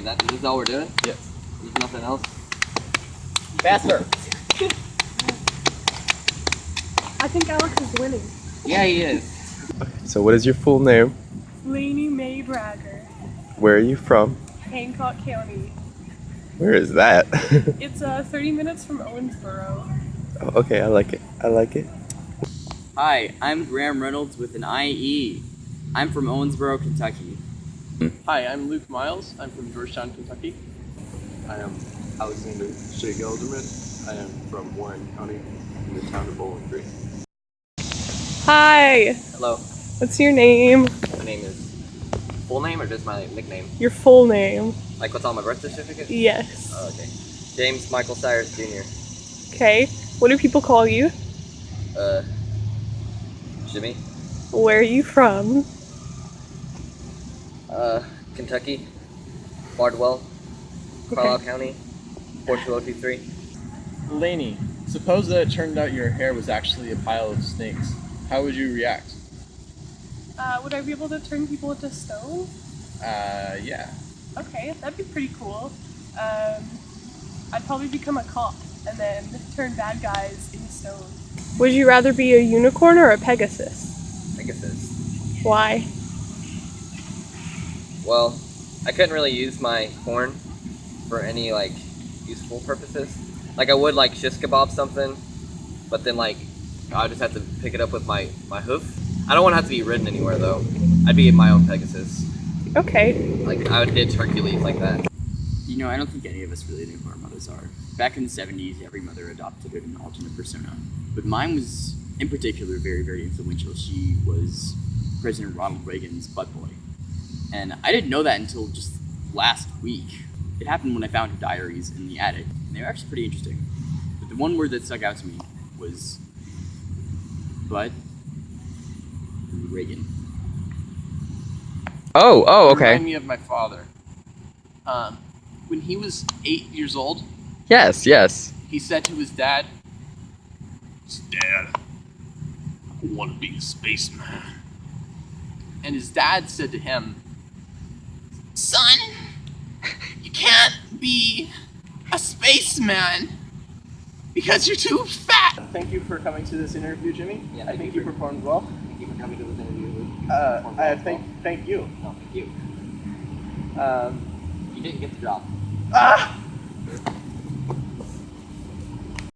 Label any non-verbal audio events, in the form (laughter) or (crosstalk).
Okay, that, this is all we're doing? Yes. There's nothing else? Faster. I think Alex is winning. Yeah, he is. So what is your full name? Laney May Bragger, Where are you from? Hancock County. Where is that? (laughs) It's uh, 30 minutes from Owensboro. Oh, okay, I like it. I like it. Hi, I'm Graham Reynolds with an IE. I'm from Owensboro, Kentucky. Hi, I'm Luke Miles. I'm from Georgetown, Kentucky. I am Alexander Shea Gelderman. I am from Warren County in the town of Bowling Green. Hi, Hello, what's your name? my name is. Full name or just my nickname? Your full name. Like what's on my birth certificate? Yes. Oh, okay. James Michael Cyrus Jr. Okay. What do people call you? Uh, Jimmy. Where are you from? Uh, Kentucky. Bardwell. Carlisle County. 42023. Laney, suppose that it turned out your hair was actually a pile of snakes. How would you react? Uh, would I be able to turn people into stone? Uh, yeah. Okay, that'd be pretty cool. Um, I'd probably become a cop and then turn bad guys into stone. Would you rather be a unicorn or a pegasus? Pegasus. Why? Well, I couldn't really use my horn for any like useful purposes. Like I would like shish kebab something, but then like I just have to pick it up with my my hoof. I don't want to have to be ridden anywhere though. I'd be my own Pegasus. Okay. Like I would ditch Hercules like that. You know, I don't think any of us really know who our mothers are. Back in the 70s, every mother adopted an alternate persona. But mine was, in particular, very, very influential. She was President Ronald Reagan's butt boy. And I didn't know that until just last week. It happened when I found her diaries in the attic, and they were actually pretty interesting. But the one word that stuck out to me was butt Reagan. Oh, oh, okay. Remind me of my father. Um, when he was eight years old, Yes, yes. he said to his dad, Dad, I want to be a spaceman. And his dad said to him, be a spaceman because you're too fat. Thank you for coming to this interview, Jimmy. Yeah, I think you you for- performed well. Thank you for coming to this interview. Uh, I thank thank you. No, thank you. Um, You didn't get the job. ah!